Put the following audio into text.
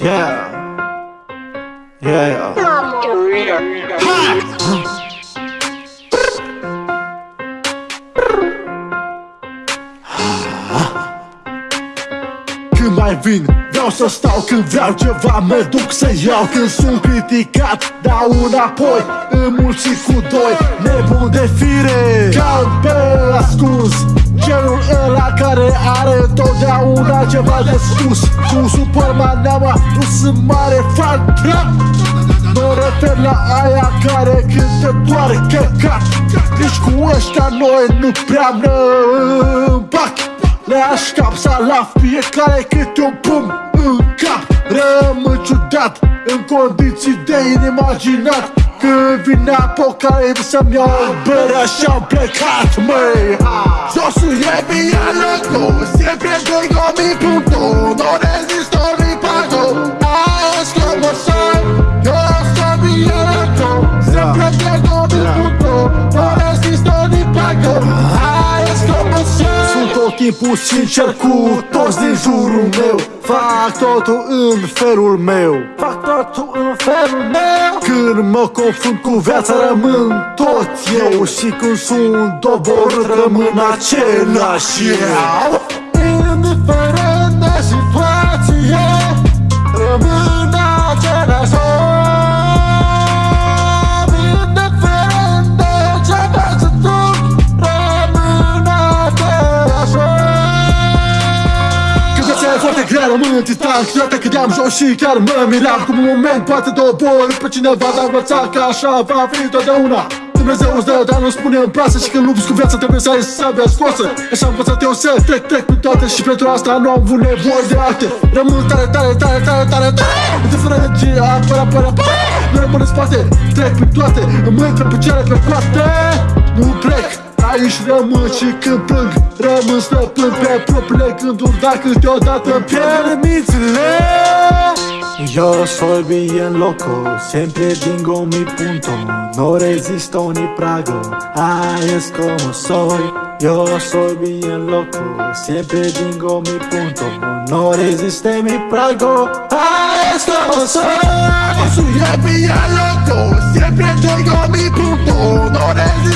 Yeah. Yeah. Când mai vin, vreau să stau Când vreau ceva, mă duc să iau Când sunt criticat, dau înapoi Înmulțit cu doi, nebun de fire Caut pe ascuns Genul ăla care are totdeauna ceva de spus. Cu Superman ne-am adus în mare fan trap Mă refer la aia care cântă doar căcat. Deci cu ăștia noi nu prea ne împac. Le așcapsa la fiecare câte un pum în cap. Rămân ciudat în condiții de inimaginat Când vine apocalipsa-mi iau bere și-am plecat, măi Josul e bine loco, siempre tengo mi punto tot timpul sincer cu toți din jurul meu. Fac totul în felul meu. Fac totul în felul meu. Când mă confrunt cu viața rămân tot eu. Și când sunt doborât rămân același eu Când viața e foarte grea, rămân în titan Câteodată cădeam jos și chiar mă miram. Cum un moment poate dobor pe cineva Dar învăța că așa va fi totdeauna. Dumnezeu îți dă, dar nu spune în plasă Și când lupți cu viața trebuie să ai sabia scoasă. Așa am învățat eu să trec, trec pe toate Și pentru asta nu am avut nevoie de alte. Rămân tare, tare, tare, tare, tare, tare. Indiferent de ce apăr, apăr, apăr Nu rămân în spate, trec pe toate. Îmi intră picioare pe coate Nu plec Aici rămân și când plâng Rămân stăpân pe propriile gânduri Dar câteodată îmi pierd mințile Yo soy bien loco, siempre tengo mi punto, no resisto ni prago, ah, es como soy. Yo soy bien loco, siempre tengo mi punto, no resiste mi prago, ah, es como soy. Yo soy bien loco, siempre tengo mi punto, no resisto